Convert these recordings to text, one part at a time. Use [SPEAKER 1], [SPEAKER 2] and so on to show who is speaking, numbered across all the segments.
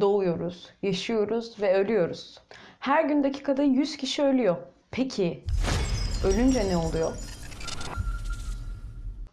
[SPEAKER 1] Doğuyoruz, yaşıyoruz ve ölüyoruz. Her gün dakikada 100 kişi ölüyor. Peki ölünce ne oluyor?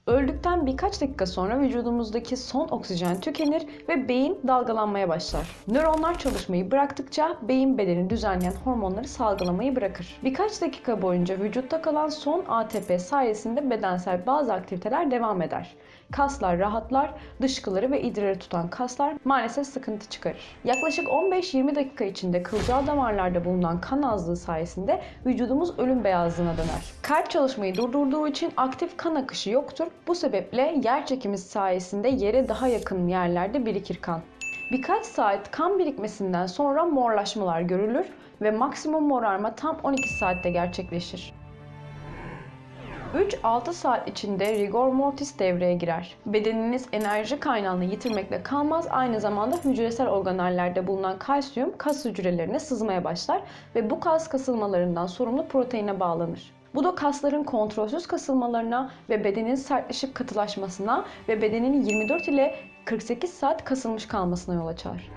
[SPEAKER 1] Öldükten birkaç dakika sonra vücudumuzdaki son oksijen tükenir ve beyin dalgalanmaya başlar. Nöronlar çalışmayı bıraktıkça beyin bedeni düzenleyen hormonları salgılamayı bırakır. Birkaç dakika boyunca vücutta kalan son ATP sayesinde bedensel bazı aktiviteler devam eder. Kaslar rahatlar, dışkıları ve idrarı tutan kaslar maalesef sıkıntı çıkarır. Yaklaşık 15-20 dakika içinde kılcal damarlarda bulunan kan azlığı sayesinde vücudumuz ölüm beyazlığına döner. Kalp çalışmayı durdurduğu için aktif kan akışı yoktur. Bu sebeple yer çekimi sayesinde yere daha yakın yerlerde birikir kan. Birkaç saat kan birikmesinden sonra morlaşmalar görülür ve maksimum morarma tam 12 saatte gerçekleşir. 3-6 saat içinde rigor mortis devreye girer. Bedeniniz enerji kaynağını yitirmekle kalmaz, aynı zamanda hücresel organellerde bulunan kalsiyum kas hücrelerine sızmaya başlar ve bu kas kasılmalarından sorumlu proteine bağlanır. Bu da kasların kontrolsüz kasılmalarına ve bedenin sertleşip katılaşmasına ve bedenin 24 ile 48 saat kasılmış kalmasına yol açar.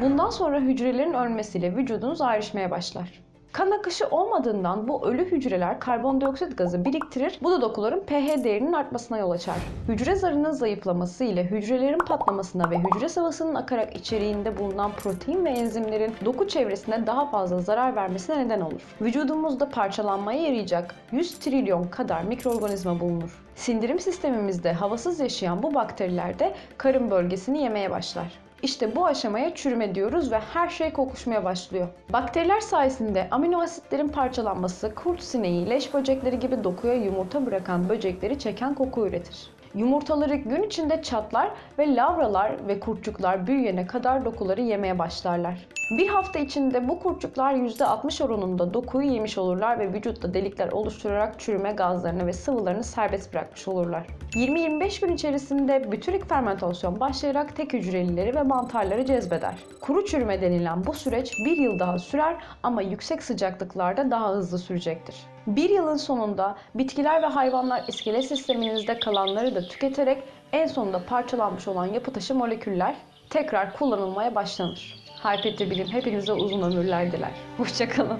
[SPEAKER 1] Bundan sonra hücrelerin ölmesiyle vücudunuz ayrışmaya başlar. Kan akışı olmadığından bu ölü hücreler karbondioksit gazı biriktirir. Bu da dokuların pH değerinin artmasına yol açar. Hücre zarının zayıflaması ile hücrelerin patlamasına ve hücre sıvısının akarak içeriğinde bulunan protein ve enzimlerin doku çevresine daha fazla zarar vermesine neden olur. Vücudumuzda parçalanmaya yarayacak 100 trilyon kadar mikroorganizma bulunur. Sindirim sistemimizde havasız yaşayan bu bakteriler de karın bölgesini yemeye başlar. İşte bu aşamaya çürüme diyoruz ve her şey kokuşmaya başlıyor. Bakteriler sayesinde amino asitlerin parçalanması kurt sineği, leş böcekleri gibi dokuya yumurta bırakan böcekleri çeken koku üretir. Yumurtaları gün içinde çatlar ve lavralar ve kurtçuklar büyüyene kadar dokuları yemeye başlarlar. Bir hafta içinde bu kurtçuklar %60 oranında dokuyu yemiş olurlar ve vücutta delikler oluşturarak çürüme gazlarını ve sıvılarını serbest bırakmış olurlar. 20-25 gün içerisinde bütürik fermentasyon başlayarak tek hücrelileri ve mantarları cezbeder. Kuru çürüme denilen bu süreç bir yıl daha sürer ama yüksek sıcaklıklarda daha hızlı sürecektir. Bir yılın sonunda bitkiler ve hayvanlar iskelet sisteminizde kalanları da tüketerek en sonunda parçalanmış olan yapı taşı moleküller tekrar kullanılmaya başlanır. Hypetri Bilim hepinize uzun ömürler diler. Hoşçakalın.